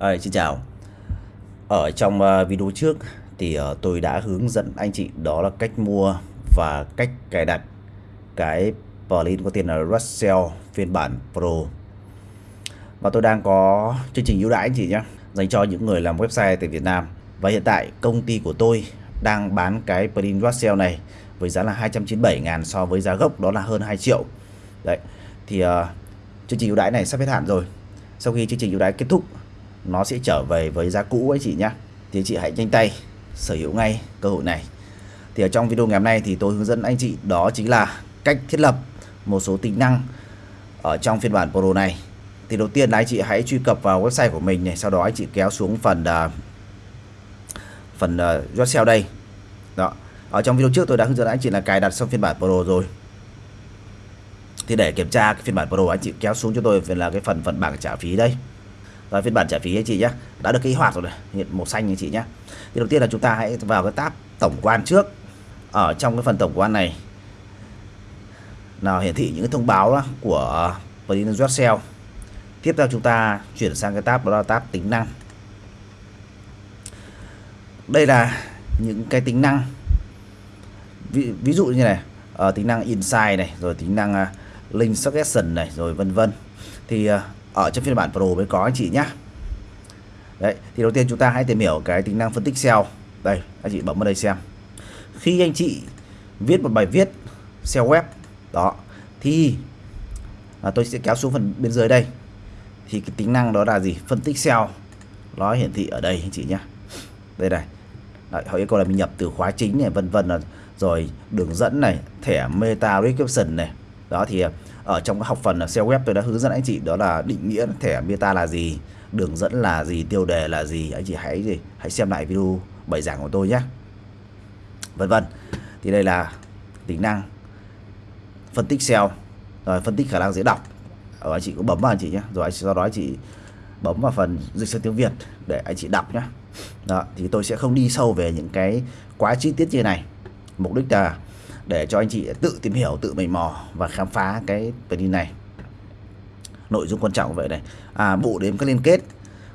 À, xin chào. Ở trong uh, video trước thì uh, tôi đã hướng dẫn anh chị đó là cách mua và cách cài đặt cái plugin có tên là Russell phiên bản Pro. Và tôi đang có chương trình ưu đãi anh chị nhé dành cho những người làm website tại Việt Nam. Và hiện tại công ty của tôi đang bán cái plugin Russell này với giá là 297 ngàn so với giá gốc đó là hơn 2 triệu. Đấy thì uh, chương trình ưu đãi này sắp hết hạn rồi. Sau khi chương trình ưu đãi kết thúc nó sẽ trở về với giá cũ anh chị nhé thì chị hãy nhanh tay sở hữu ngay cơ hội này. Thì ở trong video ngày hôm nay thì tôi hướng dẫn anh chị đó chính là cách thiết lập một số tính năng ở trong phiên bản Pro này. Thì đầu tiên là anh chị hãy truy cập vào website của mình này sau đó anh chị kéo xuống phần uh, phần à, uh, sale đây. Đó. Ở trong video trước tôi đã hướng dẫn anh chị là cài đặt xong phiên bản Pro rồi. Thì để kiểm tra cái phiên bản Pro anh chị kéo xuống cho tôi là cái phần phần bảng trả phí đây và phiên bản trả phí anh chị nhé đã được kích hoạt rồi này. Hiện màu xanh anh chị nhé thì đầu tiên là chúng ta hãy vào cái tab tổng quan trước. Ở trong cái phần tổng quan này. Là hiển thị những cái thông báo đó của Plugin sale tiếp theo chúng ta chuyển sang cái tab đó là tab tính năng. Đây là những cái tính năng. Ví, ví dụ như này. Uh, tính năng insight này rồi tính năng uh, link suggestion này rồi vân vân. Thì uh, ở trong phiên bản Pro mới có anh chị nhé Đấy, thì đầu tiên chúng ta hãy tìm hiểu cái tính năng phân tích SEO đây anh chị bấm vào đây xem. Khi anh chị viết một bài viết SEO web đó thì à, tôi sẽ kéo xuống phần bên dưới đây. Thì cái tính năng đó là gì? Phân tích SEO nó hiển thị ở đây anh chị nhé đây này. Đấy, họ yêu cầu là mình nhập từ khóa chính này vân vân rồi đường dẫn này thẻ meta description này. Đó thì à, ở trong các học phần là SEO web, tôi đã hướng dẫn anh chị, đó là định nghĩa thẻ meta là gì, đường dẫn là gì, tiêu đề là gì. Anh chị hãy gì, hãy xem lại video bài giảng của tôi nhé. Vân vân. Thì đây là tính năng phân tích SEO rồi phân tích khả năng dễ đọc. Ở anh chị cũng bấm vào anh chị nhé. Rồi sau đó anh chị bấm vào phần dịch sang tiếng Việt để anh chị đọc nhé. Đó, thì tôi sẽ không đi sâu về những cái quá chi tiết như này. Mục đích là để cho anh chị tự tìm hiểu tự mày mò và khám phá cái plugin này. Nội dung quan trọng vậy này. À bộ đếm các liên kết.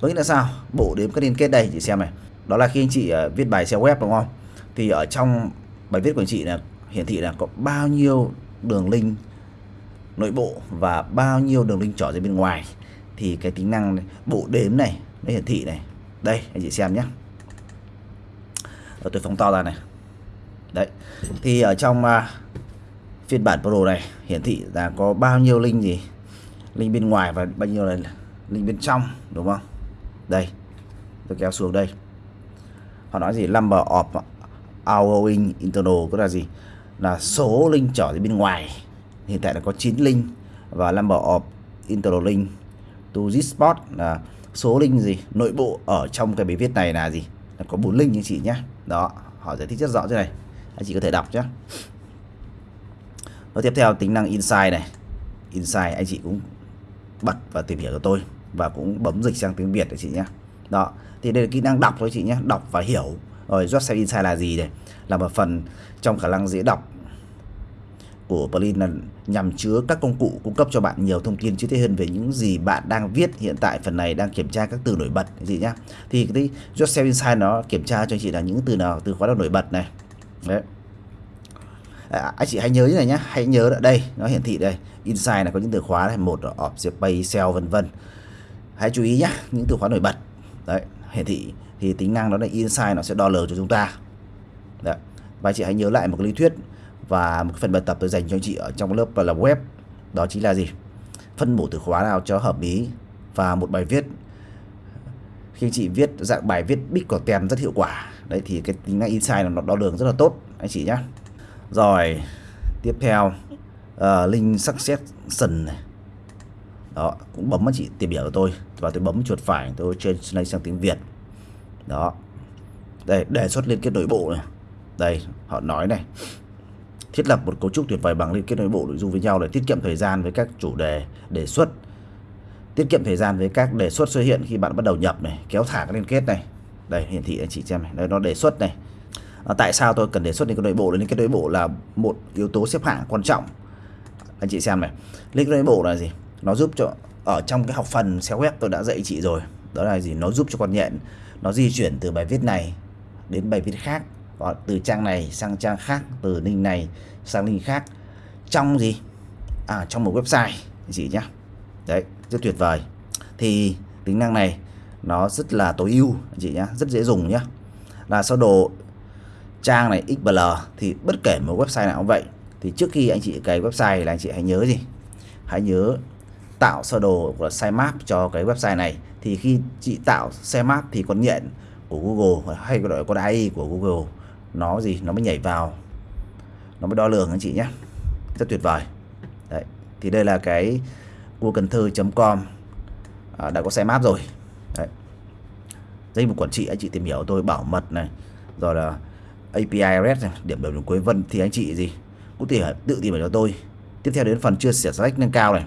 Có nghĩa là sao? Bộ đếm các liên kết đây chị xem này. Đó là khi anh chị uh, viết bài SEO web đúng không? Thì ở trong bài viết của anh chị là hiển thị là có bao nhiêu đường link nội bộ và bao nhiêu đường link trở ra bên ngoài. Thì cái tính năng này, bộ đếm này nó hiển thị này. Đây anh chị xem nhé. Tôi phóng to ra này đấy. Thì ở trong uh, phiên bản Pro này hiển thị là có bao nhiêu link gì? Link bên ngoài và bao nhiêu là link bên trong đúng không? Đây tôi kéo xuống đây. Họ nói gì? Number of outgoing internal có là gì? Là số link trở đến bên ngoài. Hiện tại là có 9 link và number of internal link. To this spot là số link gì? Nội bộ ở trong cái bài viết này là gì? Là có 4 link như chị nhé. Đó họ giải thích rất rõ thế này anh chị có thể đọc nhé và tiếp theo, tính năng insight này. Insight anh chị cũng bật và tìm hiểu cho tôi và cũng bấm dịch sang tiếng Việt để chị nhé đó, thì đây là kỹ năng đọc thôi chị nhé đọc và hiểu. Rồi Website Insight là gì này? Là một phần trong khả năng dễ đọc của Plin là nhằm chứa các công cụ cung cấp cho bạn nhiều thông tin chi tiết hơn về những gì bạn đang viết. Hiện tại, phần này đang kiểm tra các từ nổi bật gì nhá. Thì cái Yourself Insight nó kiểm tra cho anh chị là những từ nào, từ khóa nào nổi bật này đấy. À, anh chị hãy nhớ như này nhé hãy nhớ ở đây nó hiển thị đây. Inside là có những từ khóa này một object pay sell vân vân. Hãy chú ý nhé những từ khóa nổi bật. Đấy hiển thị thì tính năng đó là inside nó sẽ đo lường cho chúng ta. Đấy. và chị hãy nhớ lại một cái lý thuyết và một phần bài tập tôi dành cho anh chị ở trong lớp là web đó chính là gì? Phân bổ từ khóa nào cho hợp lý và một bài viết. Khi anh chị viết dạng bài viết big content rất hiệu quả đấy thì cái tính năng insight nó đo lường rất là tốt anh chị nhé rồi tiếp theo ờ, uh, link succession này. Đó cũng bấm anh chị tìm hiểu của tôi. Và tôi bấm chuột phải tôi translate sang tiếng Việt. Đó. Đây đề xuất liên kết nội bộ này. Đây họ nói này. Thiết lập một cấu trúc tuyệt vời bằng liên kết nội bộ nội dung với nhau để tiết kiệm thời gian với các chủ đề đề xuất. Tiết kiệm thời gian với các đề xuất xuất hiện khi bạn bắt đầu nhập này kéo thả các liên kết này đây hiển thị anh chị xem này. Đây nó đề xuất này. À, tại sao tôi cần đề xuất liên cái nội bộ? Liên cái nội bộ là một yếu tố xếp hạng quan trọng. Anh chị xem này. Link nội bộ là gì? Nó giúp cho ở trong cái học phần SEO web tôi đã dạy chị rồi. Đó là gì? Nó giúp cho con nhện nó di chuyển từ bài viết này đến bài viết khác. Hoặc từ trang này sang trang khác từ link này sang link khác. Trong gì? À trong một website anh chị nhé. Đấy rất tuyệt vời. Thì tính năng này nó rất là tối ưu anh chị nhé rất dễ dùng nhé là sơ đồ trang này XBL thì bất kể một website nào cũng vậy thì trước khi anh chị cài website là anh chị hãy nhớ gì? Hãy nhớ tạo sơ đồ của sitemap cho cái website này. Thì khi chị tạo sitemap thì con nhện của Google hay gọi con AI của Google nó gì? Nó mới nhảy vào nó mới đo lường anh chị nhé rất tuyệt vời. Đấy thì đây là cái cần thơ.com à, đã có sitemap rồi dây mục quản trị anh chị tìm hiểu tôi bảo mật này rồi là API REST này, điểm đầu điểm cuối vân thì anh chị gì? Cũng thể tự tìm hiểu cho tôi. Tiếp theo đến phần chia sẻ select nâng cao này.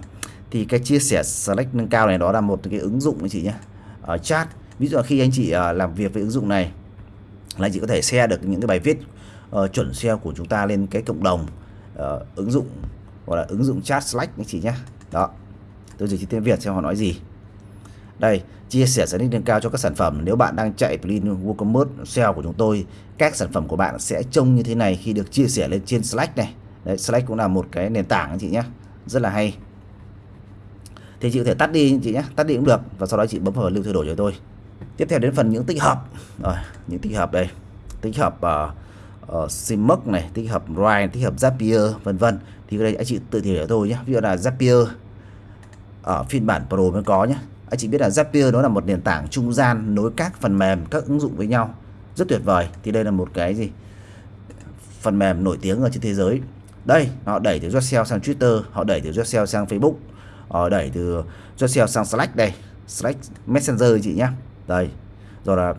Thì cái chia sẻ select nâng cao này đó là một cái ứng dụng anh chị nhé ở chat. Ví dụ là khi anh chị à, làm việc với ứng dụng này là anh chị có thể share được những cái bài viết uh, chuẩn SEO của chúng ta lên cái cộng đồng uh, ứng dụng gọi là ứng dụng chat Slack anh chị nhé. Đó. Tôi dịch tiếng Việt xem họ nói gì đây chia sẻ sẽ nâng cao cho các sản phẩm. Nếu bạn đang chạy plugin WooCommerce SEO của chúng tôi các sản phẩm của bạn sẽ trông như thế này khi được chia sẻ lên trên Slack này. Đấy Slack cũng là một cái nền tảng anh chị nhé rất là hay. Thì chị có thể tắt đi chị nhé tắt đi cũng được. Và sau đó chị bấm vào lưu thay đổi cho tôi. Tiếp theo đến phần những tích hợp. Rồi những tích hợp đây. Tích hợp uh, uh, này tích hợp Ride tích hợp Zapier vân vân. Thì đây anh chị tự tìm hiểu tôi nhé ví dụ là Zapier ở phiên bản Pro mới có nhé anh chị biết là Zapier đó là một nền tảng trung gian nối các phần mềm các ứng dụng với nhau. Rất tuyệt vời. Thì đây là một cái gì? Phần mềm nổi tiếng ở trên thế giới. Đây họ đẩy từ Yourself sang Twitter họ đẩy từ Yourself sang Facebook họ đẩy từ Yourself sang Slack đây. Slack Messenger chị nhé đây rồi là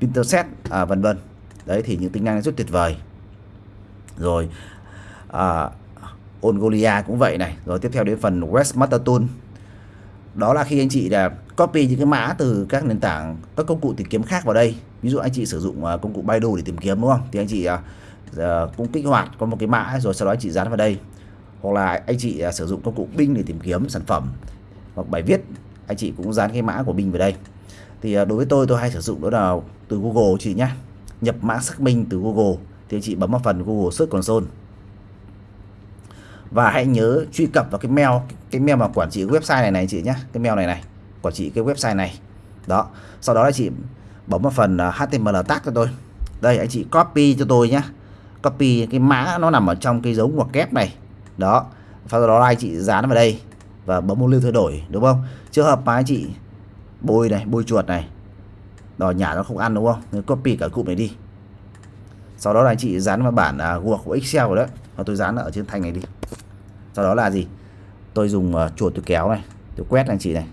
Pinterest à, vân vân. Đấy thì những tính năng rất tuyệt vời. Rồi à, Ongolia cũng vậy này. Rồi tiếp theo đến phần Westmaster Tool đó là khi anh chị là copy những cái mã từ các nền tảng, các công cụ tìm kiếm khác vào đây. Ví dụ anh chị sử dụng à, công cụ Baidu để tìm kiếm, đúng không? Thì anh chị à, à, cũng kích hoạt, có một cái mã rồi sau đó anh chị dán vào đây. Hoặc là anh chị sử dụng công cụ Bing để tìm kiếm sản phẩm hoặc bài viết, anh chị cũng dán cái mã của Bing vào đây. Thì đối với tôi tôi hay sử dụng đó là từ Google chị nhé nhập mã xác minh từ Google thì anh chị bấm vào phần Google Search Console và hãy nhớ truy cập vào cái mail cái mail mà quản trị website này này chị nhé cái mail này này quản trị cái website này. Đó. Sau đó là chị bấm vào phần à, HTML tag cho tôi. Đây anh chị copy cho tôi nhé copy cái mã nó nằm ở trong cái dấu ngoặc kép này. Đó. Sau đó anh chị dán vào đây và bấm một lưu thay đổi đúng không? Trường hợp mà anh chị bôi này bôi chuột này đòi nhả nó không ăn đúng không? Nên copy cả cụm này đi. Sau đó là anh chị dán vào bản uh, Word của Excel rồi đấy và tôi dán ở trên thanh này đi. Sau đó là gì? Tôi dùng uh, chuột tôi kéo này tôi quét anh chị này.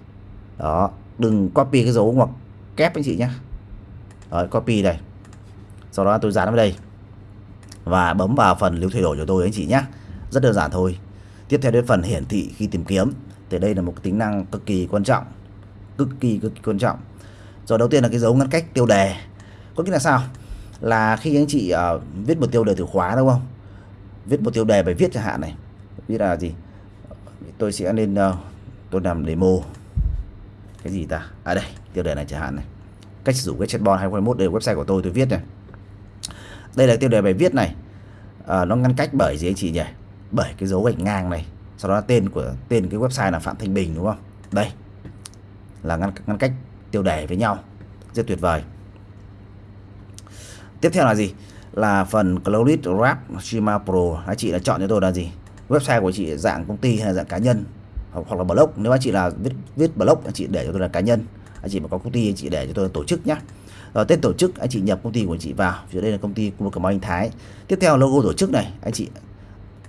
Đó đừng copy cái dấu ngoặc kép anh chị nhé Đấy, copy này sau đó tôi dán vào đây. Và bấm vào phần lưu thay đổi cho tôi anh chị nhé rất đơn giản thôi. Tiếp theo đến phần hiển thị khi tìm kiếm. Thì đây là một tính năng cực kỳ quan trọng. Cực kỳ cực kỳ quan trọng. Rồi đầu tiên là cái dấu ngăn cách tiêu đề. Có nghĩa là sao? Là khi anh chị uh, viết một tiêu đề từ khóa đúng không? Viết một tiêu đề bài viết chẳng hạn này. Biết là gì? Tôi sẽ nên uh, tôi làm demo. Cái gì ta? À đây tiêu đề này chẳng hạn này. Cách sử dụng cái chatbot 2021 đây là website của tôi tôi viết này. Đây là tiêu đề bài viết này. À, nó ngăn cách bởi gì anh chị nhỉ? Bởi cái dấu gạch ngang này. Sau đó tên của tên cái website là phạm thanh bình đúng không? Đây là ngăn ngăn cách tiêu đề với nhau. Rất tuyệt vời. Tiếp theo là gì? Là phần Cloudit Wrap Shima Pro. Anh chị đã chọn cho tôi là gì? Website của chị dạng công ty hay là dạng cá nhân? Hoặc, hoặc là blog. Nếu anh chị là viết viết blog anh chị để cho tôi là cá nhân. Anh chị mà có công ty anh chị để cho tôi là tổ chức nhé rồi tên tổ chức anh chị nhập công ty của anh chị vào. Phía đây là công ty của Cẩm Anh Thái. Tiếp theo logo tổ chức này. Anh chị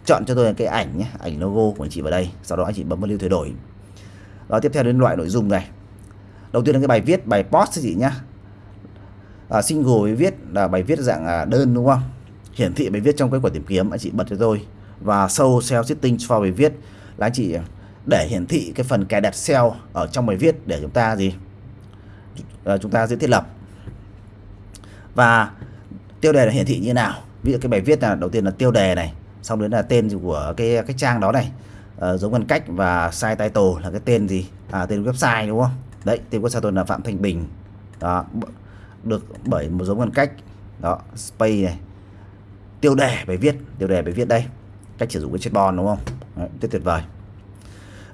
chọn cho tôi cái ảnh nhé ảnh logo của anh chị vào đây. Sau đó anh chị bấm vào lưu thay đổi. Rồi tiếp theo đến loại nội dung này. Đầu tiên là cái bài viết bài post chị nhá à, single viết là bài viết dạng à, đơn đúng không? Hiển thị bài viết trong cái quả tìm kiếm anh chị bật cho tôi. Và sâu SEO setting cho bài viết là anh chị à, để hiển thị cái phần cài đặt SEO ở trong bài viết để chúng ta gì? À, chúng ta dễ thiết lập. Và tiêu đề là hiển thị như nào? Ví dụ cái bài viết là đầu tiên là tiêu đề này xong đến là tên của cái cái trang đó này. Ờ, à, giống ngăn cách và site title là cái tên gì? À, tên website đúng không? Đấy tên website tôi là phạm thanh bình. Đó được bởi một giống ngăn cách. Đó space này. Tiêu đề bài viết tiêu đề bài viết đây. Cách sử dụng cái chatbot đúng không? Đấy, rất tuyệt vời.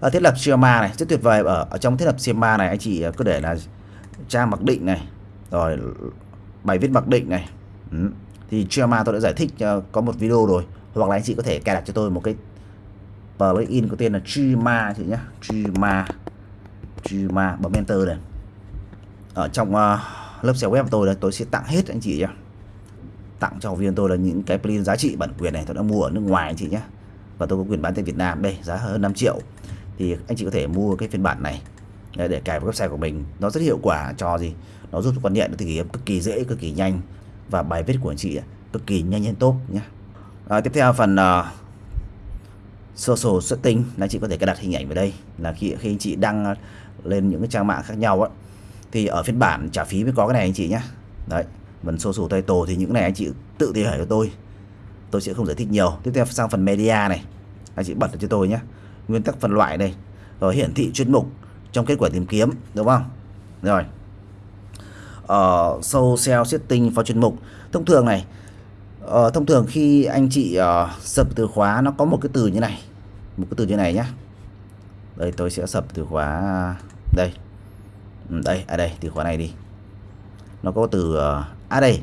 Ở thiết lập schema này rất tuyệt vời. Ở, ở trong thiết lập schema này anh chị à, cứ để là trang mặc định này rồi bài viết mặc định này. Ừ. thì schema tôi đã giải thích uh, có một video rồi. Hoặc là anh chị có thể cài đặt cho tôi một cái plugin có tên là schema chị nhé. Schema schema bấm enter này ở trong uh, lớp xe web của tôi là tôi sẽ tặng hết anh chị nhé tặng cho học viên tôi là những cái plugin giá trị bản quyền này tôi đã mua ở nước ngoài anh chị nhé và tôi có quyền bán tại Việt Nam đây giá hơn 5 triệu. Thì anh chị có thể mua cái phiên bản này để cài vào website của mình. Nó rất hiệu quả cho gì? Nó giúp quan nhận thì cực kỳ dễ cực kỳ nhanh. Và bài viết của anh chị cực kỳ nhanh hơn tốt nhé à, tiếp theo phần uh, social setting. Là chị có thể cài đặt hình ảnh vào đây. Là khi khi anh chị đăng lên những cái trang mạng khác nhau á thì ở phiên bản trả phí mới có cái này anh chị nhé đấy phần tay tổ thì những này anh chị tự tìm hiểu cho tôi. Tôi sẽ không giải thích nhiều. Tiếp theo sang phần media này. Anh chị bật cho tôi nhé nguyên tắc phân loại đây. Rồi hiển thị chuyên mục trong kết quả tìm kiếm đúng không? Rồi. Ờ, ở uh, social setting vào chuyên mục. Thông thường này uh, thông thường khi anh chị uh, sập từ khóa nó có một cái từ như này. Một cái từ như này nhé đây tôi sẽ sập từ khóa đây. Ừ, đây à đây từ khóa này đi. Nó có từ uh, à đây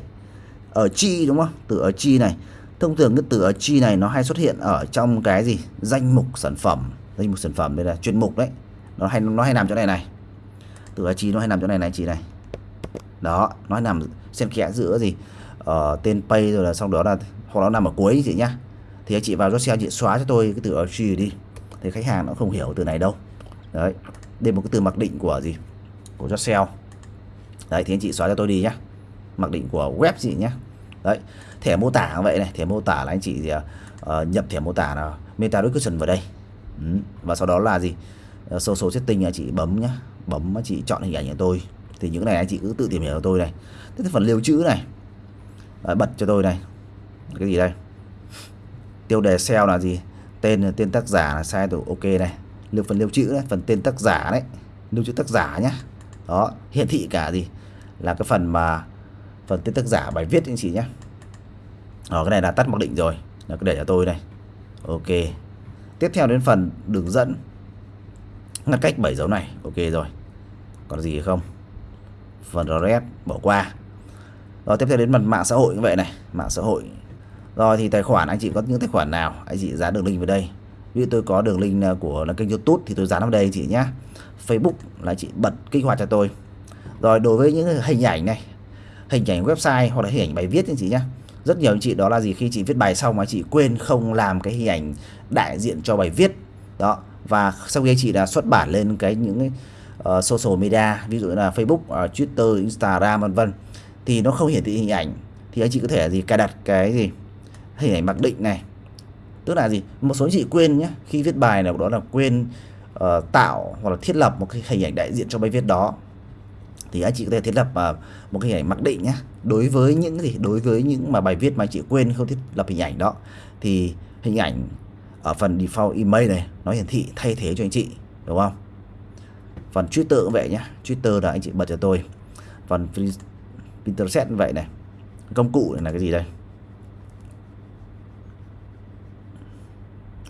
ở chi đúng không? Từ ở chi này. Thông thường cái từ ở chi này nó hay xuất hiện ở trong cái gì? Danh mục sản phẩm. Danh mục sản phẩm đây là chuyên mục đấy. Nó hay nó hay nằm chỗ này này. Từ ở chi nó hay nằm chỗ này này chị này. Đó nó hay nằm xen kẽ giữa gì? Ở tên pay rồi là sau đó là hoặc nó nằm ở cuối chị nhá. Thì anh chị vào Josel chị xóa cho tôi cái từ ở chi đi. Thì khách hàng nó không hiểu từ này đâu. Đấy đây một cái từ mặc định của gì? Của Josel đấy thì anh chị xóa cho tôi đi nhá. Mặc định của web gì nhé đấy thẻ mô tả vậy này. Thẻ mô tả là anh chị uh, nhập thẻ mô tả là meta description vào đây. Ừ. và sau đó là gì? Ờ, uh, social setting anh chị bấm nhá. Bấm chị chọn hình ảnh của tôi. Thì những này anh chị cứ tự tìm hiểu cho tôi này. Thế phần lưu trữ này. Đấy, bật cho tôi này. Cái gì đây? Tiêu đề SEO là gì? Tên tên tác giả là sai rồi ok này. Lưu phần lưu trữ đấy phần tên tác giả đấy. Lưu trữ tác giả nhá đó, hiển thị cả gì? Là cái phần mà, phần tên tác giả bài viết anh chị nhé. Ở cái này là tắt mặc định rồi. Là cứ để cho tôi này ok. Tiếp theo đến phần đường dẫn. Ngăn cách bảy dấu này. Ok rồi. Còn gì không? Phần red bỏ qua. Rồi tiếp theo đến phần mạng xã hội như vậy này. Mạng xã hội. Rồi thì tài khoản, anh chị có những tài khoản nào? Anh chị dán đường link vào đây như tôi có đường link à, của là kênh youtube thì tôi dán ở đây chị nhé facebook là chị bật kích hoạt cho tôi. Rồi đối với những hình ảnh này hình ảnh website hoặc là hình ảnh bài viết anh chị nhé rất nhiều anh chị đó là gì? Khi chị viết bài xong mà chị quên không làm cái hình ảnh đại diện cho bài viết. Đó và sau khi chị đã xuất bản lên cái những cái, uh, social media ví dụ là Facebook, uh, Twitter, Instagram vân vân thì nó không hiển thị hình ảnh. Thì anh chị có thể gì? Cài đặt cái gì? Hình ảnh mặc định này tức là gì? Một số anh chị quên nhé khi viết bài nào đó là quên uh, tạo hoặc là thiết lập một cái hình ảnh đại diện cho bài viết đó. Thì anh chị có thể thiết lập uh, một cái hình ảnh mặc định nhé đối với những gì? Đối với những mà bài viết mà anh chị quên không thiết lập hình ảnh đó. Thì hình ảnh ở phần default email này nó hiển thị thay thế cho anh chị đúng không? Phần Twitter cũng vậy nhé Twitter là anh chị bật cho tôi. Phần Pinterest vậy này. Công cụ này là cái gì đây?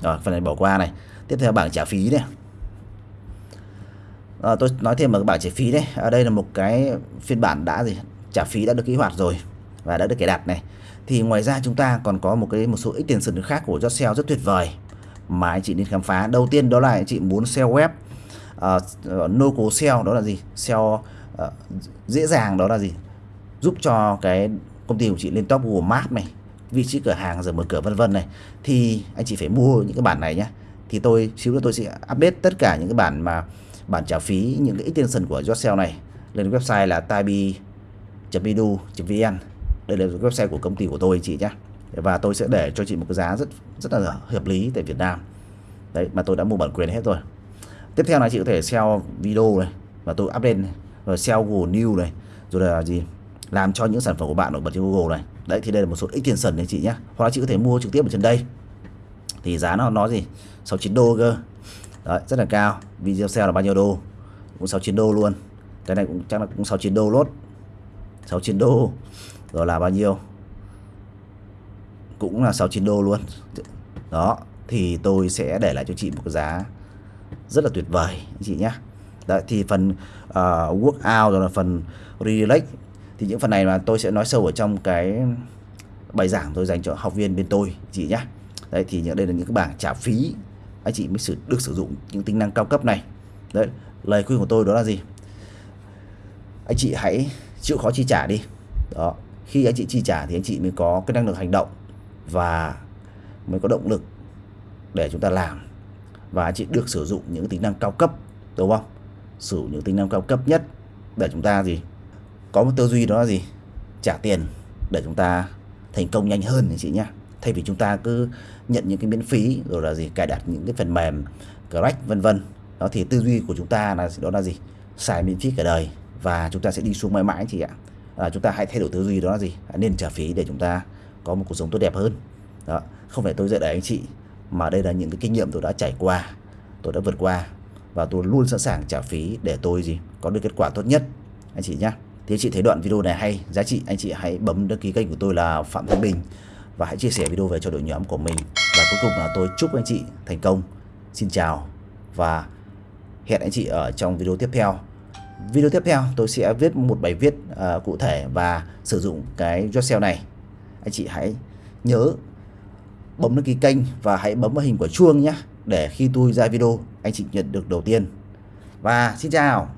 Rồi phần này bỏ qua này. Tiếp theo bảng trả phí này à, tôi nói thêm một bảng trả phí đấy. Ở đây là một cái phiên bản đã gì? Trả phí đã được kích hoạt rồi và đã được cài đặt này. Thì ngoài ra chúng ta còn có một cái một số extension khác của Jotsell rất tuyệt vời mà anh chị nên khám phá. Đầu tiên đó là anh chị muốn SEO web. Uh, local SEO đó là gì? SEO uh, ờ, dễ dàng đó là gì? Giúp cho cái công ty của chị lên top Google Maps này vị trí cửa hàng rồi mở cửa vân vân này thì anh chị phải mua những cái bản này nhé thì tôi xíu nữa tôi sẽ update tất cả những cái bản mà bản trả phí những cái extension của Yourself này lên website là tabi.edu.vn đây là website của công ty của tôi chị nhé và tôi sẽ để cho chị một cái giá rất rất là hợp lý tại Việt Nam. Đấy mà tôi đã mua bản quyền hết rồi. Tiếp theo là chị có thể sell video này và tôi update này, rồi sell Google News này rồi là gì làm cho những sản phẩm của bạn nổi bật trên Google này đấy thì đây là một số extension này chị nhé hoặc là chị có thể mua trực tiếp ở trên đây. Thì giá nó nó gì? 69 đô cơ. Đấy rất là cao. Video sale là bao nhiêu đô? Cũng 69 đô luôn. Cái này cũng chắc là cũng 69 đô lốt. 69 đô. Rồi là bao nhiêu? Cũng là 69 đô luôn. Đó thì tôi sẽ để lại cho chị một cái giá rất là tuyệt vời anh chị nhé Đấy, thì phần uh, workout rồi là phần relax thì những phần này mà tôi sẽ nói sâu ở trong cái bài giảng tôi dành cho học viên bên tôi, chị nhé đấy, thì những đây là những cái bảng trả phí. Anh chị mới sử, được sử dụng những tính năng cao cấp này. Đấy, lời khuyên của tôi đó là gì? Anh chị hãy chịu khó chi trả đi. Đó, khi anh chị chi trả thì anh chị mới có cái năng lực hành động và mới có động lực để chúng ta làm. Và anh chị được sử dụng những tính năng cao cấp, đúng không? Sử dụng những tính năng cao cấp nhất để chúng ta gì? Có một tư duy đó là gì? Trả tiền để chúng ta thành công nhanh hơn anh chị nhé thay vì chúng ta cứ nhận những cái miễn phí rồi là gì cài đặt những cái phần mềm crack vân vân. Đó thì tư duy của chúng ta là đó là gì? Xài miễn phí cả đời và chúng ta sẽ đi xuống mãi mãi chị ạ. À, chúng ta hãy thay đổi tư duy đó là gì? Nên trả phí để chúng ta có một cuộc sống tốt đẹp hơn. Đó không phải tôi dạy đẩy anh chị mà đây là những cái kinh nghiệm tôi đã trải qua tôi đã vượt qua và tôi luôn sẵn sàng trả phí để tôi gì? Có được kết quả tốt nhất anh chị nhé thì anh chị thấy đoạn video này hay giá trị anh chị hãy bấm đăng ký kênh của tôi là Phạm Thanh Bình và hãy chia sẻ video về cho đội nhóm của mình. Và cuối cùng là tôi chúc anh chị thành công. Xin chào và hẹn anh chị ở trong video tiếp theo. Video tiếp theo tôi sẽ viết một bài viết uh, cụ thể và sử dụng cái Excel này. Anh chị hãy nhớ bấm đăng ký kênh và hãy bấm vào hình quả chuông nhé để khi tôi ra video anh chị nhận được đầu tiên. Và xin chào!